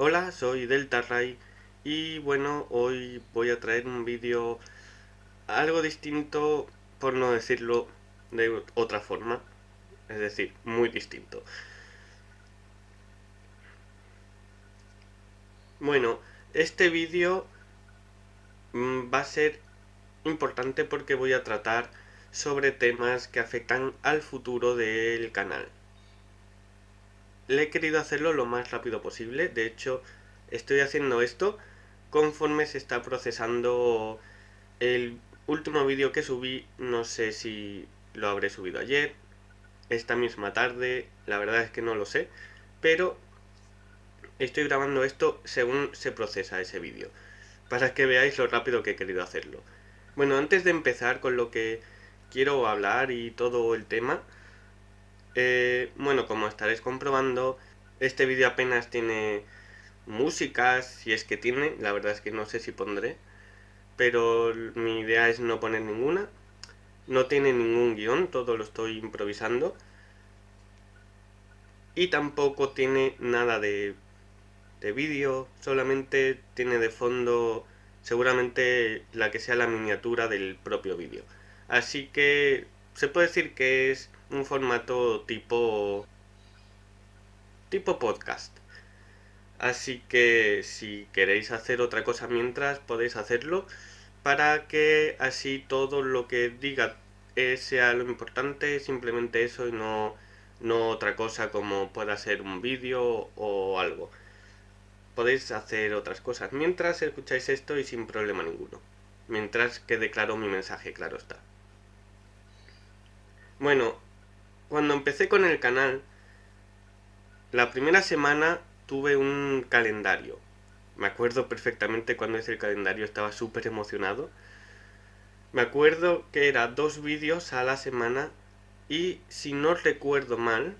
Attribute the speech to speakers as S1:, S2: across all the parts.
S1: Hola, soy DeltaRay y bueno, hoy voy a traer un vídeo algo distinto, por no decirlo de otra forma, es decir, muy distinto. Bueno, este vídeo mm, va a ser importante porque voy a tratar sobre temas que afectan al futuro del canal. Le he querido hacerlo lo más rápido posible, de hecho estoy haciendo esto conforme se está procesando el último vídeo que subí, no sé si lo habré subido ayer, esta misma tarde, la verdad es que no lo sé, pero estoy grabando esto según se procesa ese vídeo, para que veáis lo rápido que he querido hacerlo. Bueno, antes de empezar con lo que quiero hablar y todo el tema, eh, bueno, como estaréis comprobando, este vídeo apenas tiene música, si es que tiene, la verdad es que no sé si pondré, pero mi idea es no poner ninguna. No tiene ningún guion, todo lo estoy improvisando. Y tampoco tiene nada de, de vídeo, solamente tiene de fondo seguramente la que sea la miniatura del propio vídeo. Así que se puede decir que es un formato tipo tipo podcast. Así que si queréis hacer otra cosa mientras podéis hacerlo para que así todo lo que diga sea lo importante, simplemente eso y no, no otra cosa como pueda ser un vídeo o algo. Podéis hacer otras cosas mientras escucháis esto y sin problema ninguno. Mientras quede claro mi mensaje, claro está. Bueno, cuando empecé con el canal, la primera semana tuve un calendario. Me acuerdo perfectamente cuando hice el calendario, estaba súper emocionado. Me acuerdo que era dos vídeos a la semana y si no recuerdo mal,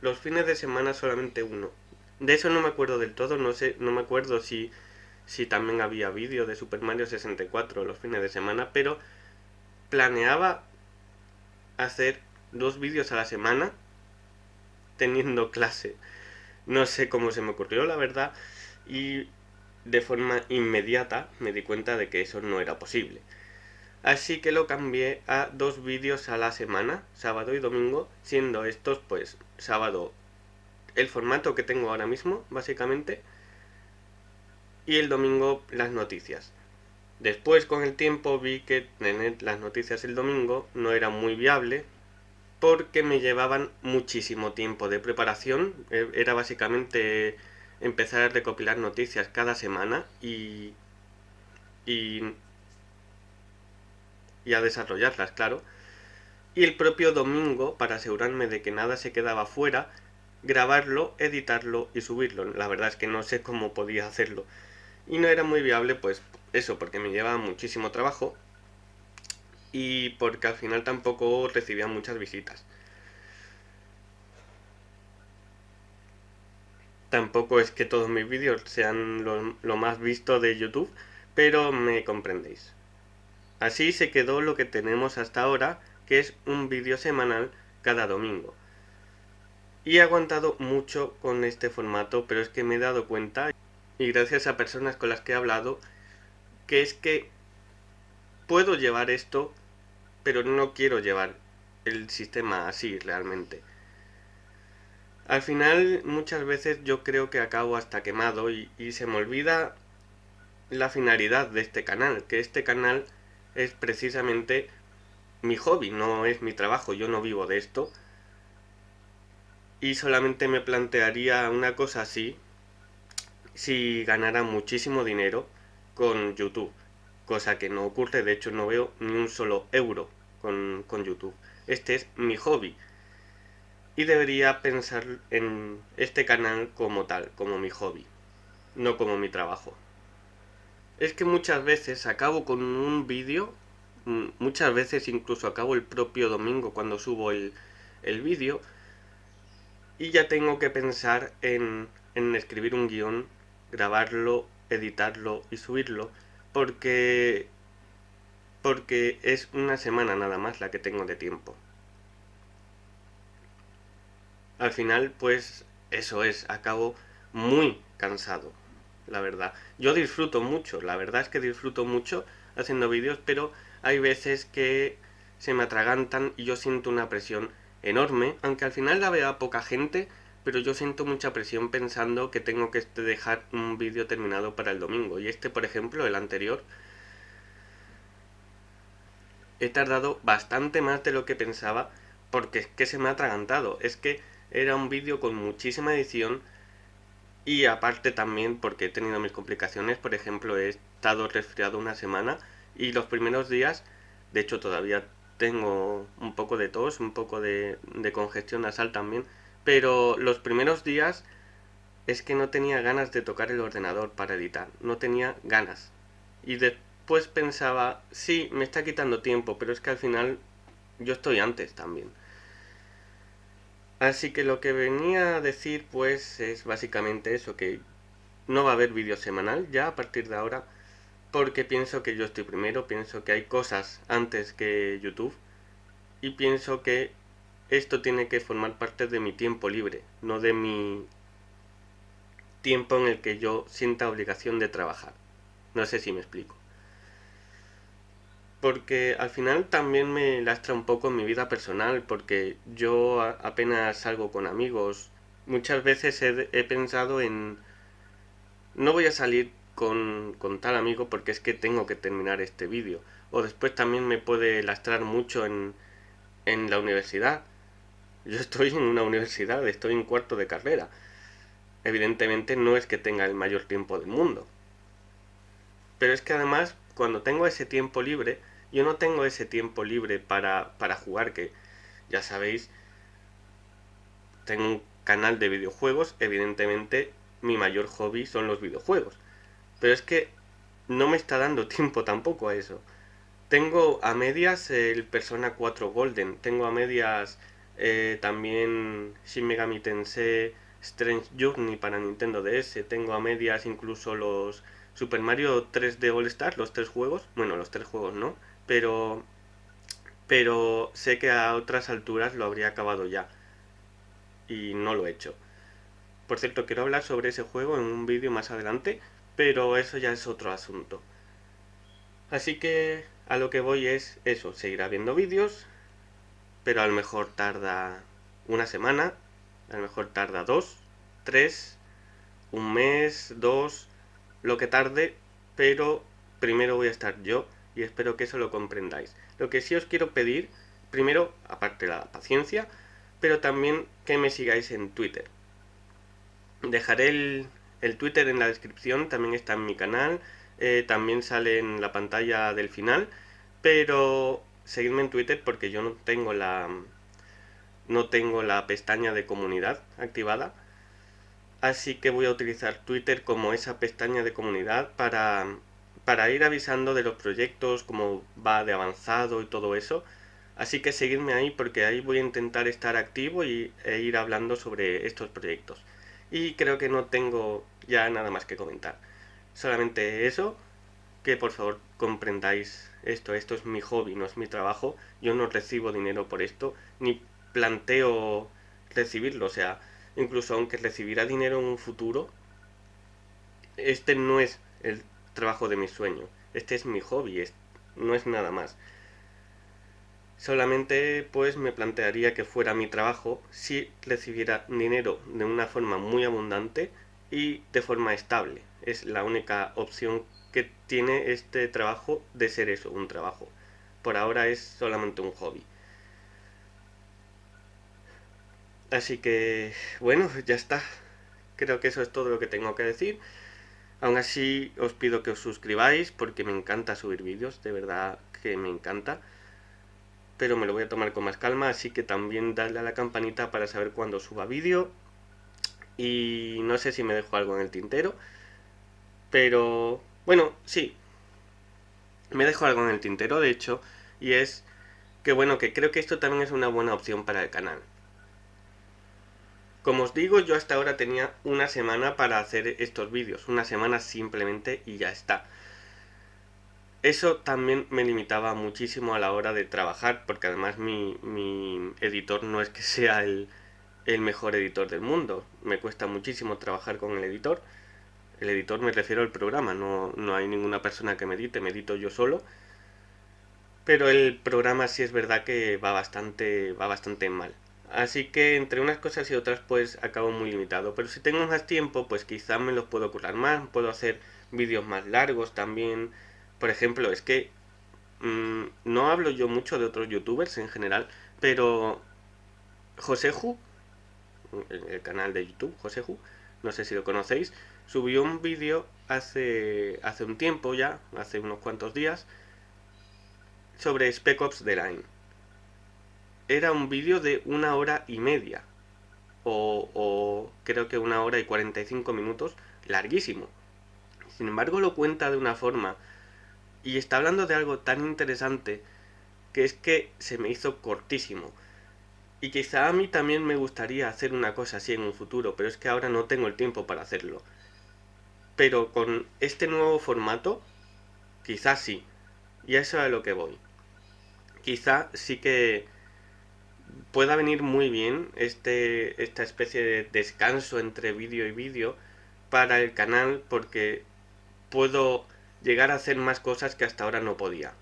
S1: los fines de semana solamente uno. De eso no me acuerdo del todo, no sé, no me acuerdo si, si también había vídeo de Super Mario 64 los fines de semana, pero planeaba hacer dos vídeos a la semana teniendo clase. No sé cómo se me ocurrió, la verdad, y de forma inmediata me di cuenta de que eso no era posible. Así que lo cambié a dos vídeos a la semana, sábado y domingo, siendo estos pues sábado el formato que tengo ahora mismo, básicamente, y el domingo las noticias. Después con el tiempo vi que tener las noticias el domingo no era muy viable, porque me llevaban muchísimo tiempo de preparación. E, era básicamente empezar a recopilar noticias cada semana y, y, y a desarrollarlas, claro. Y el propio domingo, para asegurarme de que nada se quedaba fuera, grabarlo, editarlo y subirlo. La verdad es que no sé cómo podía hacerlo. Y no era muy viable, pues eso, porque me llevaba muchísimo trabajo y porque al final tampoco recibía muchas visitas. Tampoco es que todos mis vídeos sean lo, más visto de YouTube, pero me comprendéis. Así se quedó lo que tenemos hasta ahora, que es un vídeo semanal cada domingo. Y he aguantado mucho con este formato, pero es que me he dado cuenta, y gracias a personas con las que he hablado, que es que puedo llevar esto pero no quiero llevar el sistema así realmente. Al final muchas veces yo creo que acabo hasta quemado y, se me olvida la finalidad de este canal, que este canal es precisamente mi hobby, no es mi trabajo, yo no vivo de esto. Y solamente me plantearía una cosa así si ganara muchísimo dinero con YouTube cosa que no ocurre, de hecho no veo ni un solo euro con, YouTube. Este es mi hobby. Y debería pensar en este canal como tal, como mi hobby, no como mi trabajo. Es que muchas veces acabo con un vídeo, mm, muchas veces incluso acabo el propio domingo cuando subo el, el vídeo, y ya tengo que pensar en, en escribir un guion, grabarlo, editarlo y subirlo, porque porque es una semana nada más la que tengo de tiempo. Al final, pues eso es, acabo muy cansado, la verdad. Yo disfruto mucho, la verdad es que disfruto mucho haciendo vídeos, pero hay veces que se me atragantan y yo siento una presión enorme, aunque al final la vea poca gente, pero yo siento mucha presión pensando que tengo que este, dejar un vídeo terminado para el domingo. Y este, por ejemplo, el anterior, he tardado bastante más de lo que pensaba porque es que se me ha atragantado. Es que era un vídeo con muchísima edición y aparte también porque he tenido mis complicaciones. Por ejemplo, he estado resfriado una semana y los primeros días, de hecho todavía tengo un poco de tos, un poco de, de congestión nasal también pero los primeros días es que no tenía ganas de tocar el ordenador para editar, no tenía ganas. Y después pensaba, sí, me está quitando tiempo, pero es que al final yo estoy antes también. Así que lo que venía a decir pues es básicamente eso, que no va a haber vídeo semanal ya a partir de ahora, porque pienso que yo estoy primero, pienso que hay cosas antes que YouTube, y pienso que esto tiene que formar parte de mi tiempo libre, no de mi tiempo en el que yo sienta obligación de trabajar. No sé si me explico. Porque al final también me lastra un poco en mi vida personal, porque yo apenas salgo con amigos. Muchas veces he, pensado en... No voy a salir con, con, tal amigo porque es que tengo que terminar este vídeo. O después también me puede lastrar mucho en, en la universidad yo estoy en una universidad, estoy en cuarto de carrera. Evidentemente no es que tenga el mayor tiempo del mundo. Pero es que además, cuando tengo ese tiempo libre, yo no tengo ese tiempo libre para, para jugar, que ya sabéis, tengo un canal de videojuegos, evidentemente mi mayor hobby son los videojuegos. Pero es que no me está dando tiempo tampoco a eso. Tengo a medias el Persona 4 Golden, tengo a medias eh, también Shin Megami Tensei Strange Journey para Nintendo DS. Tengo a medias incluso los Super Mario 3D All Star, los tres juegos. Bueno, los tres juegos no, pero pero sé que a otras alturas lo habría acabado ya. Y no lo he hecho. Por cierto, quiero hablar sobre ese juego en un vídeo más adelante, pero eso ya es otro asunto. Así que a lo que voy es eso, seguir habiendo vídeos, pero a lo mejor tarda una semana, a lo mejor tarda dos, tres, un mes, dos, lo que tarde, pero primero voy a estar yo y espero que eso lo comprendáis. Lo que sí os quiero pedir, primero, aparte la paciencia, pero también que me sigáis en Twitter. Dejaré el, el Twitter en la descripción, también está en mi canal, eh, también sale en la pantalla del final, pero seguidme en Twitter porque yo no tengo la no tengo la pestaña de comunidad activada así que voy a utilizar Twitter como esa pestaña de comunidad para, para ir avisando de los proyectos, cómo va de avanzado y todo eso. Así que seguidme ahí porque ahí voy a intentar estar activo y, e ir hablando sobre estos proyectos. Y creo que no tengo ya nada más que comentar. Solamente eso, que por favor comprendáis esto, esto es mi hobby, no es mi trabajo, yo no recibo dinero por esto, ni planteo recibirlo, o sea, incluso aunque recibiera dinero en un futuro, este no es el trabajo de mi sueño, este es mi hobby, no es nada más. Solamente pues me plantearía que fuera mi trabajo si recibiera dinero de una forma muy abundante y de forma estable. Es la única opción que tiene este trabajo de ser eso, un trabajo. Por ahora es solamente un hobby. Así que, bueno, ya está. Creo que eso es todo lo que tengo que decir. Aún así, os pido que os suscribáis porque me encanta subir vídeos, de verdad que me encanta. Pero me lo voy a tomar con más calma, así que también dadle a la campanita para saber cuándo suba vídeo. Y no sé si me dejo algo en el tintero. Pero bueno, sí. Me dejo algo en el tintero, de hecho, y es que bueno, que creo que esto también es una buena opción para el canal. Como os digo, yo hasta ahora tenía una semana para hacer estos vídeos, una semana simplemente y ya está. Eso también me limitaba muchísimo a la hora de trabajar, porque además mi, mi editor no es que sea el, el mejor editor del mundo. Me cuesta muchísimo trabajar con el editor. El editor me refiero al programa, no, no hay ninguna persona que me edite, me edito yo solo. Pero el programa sí es verdad que va bastante, va bastante mal. Así que entre unas cosas y otras pues acabo muy limitado. Pero si tengo más tiempo pues quizás me los puedo currar más. Puedo hacer vídeos más largos también. Por ejemplo, es que mmm, no hablo yo mucho de otros youtubers en general. Pero Joseju, el canal de YouTube, Joseju, no sé si lo conocéis, subió un vídeo hace, hace un tiempo ya, hace unos cuantos días, sobre Spec Ops The Line. Era un vídeo de una hora y media, o, o creo que una hora y 45 minutos, larguísimo. Sin embargo lo cuenta de una forma, y está hablando de algo tan interesante, que es que se me hizo cortísimo. Y quizá a mí también me gustaría hacer una cosa así en un futuro, pero es que ahora no tengo el tiempo para hacerlo. Pero con este nuevo formato, quizás sí. Y eso es a lo que voy. Quizá sí que pueda venir muy bien este, esta especie de descanso entre vídeo y vídeo para el canal porque puedo llegar a hacer más cosas que hasta ahora no podía.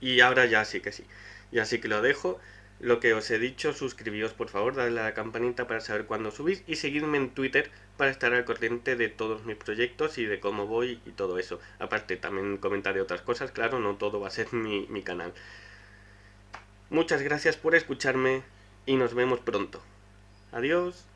S1: Y ahora ya sí que sí. Y así que lo dejo. Lo que os he dicho, suscribíos por favor, dadle a la campanita para saber cuándo subís y seguidme en Twitter para estar al corriente de todos mis proyectos y de cómo voy y todo eso. Aparte también comentaré otras cosas, claro, no todo va a ser mi, mi canal. Muchas gracias por escucharme y nos vemos pronto. Adiós.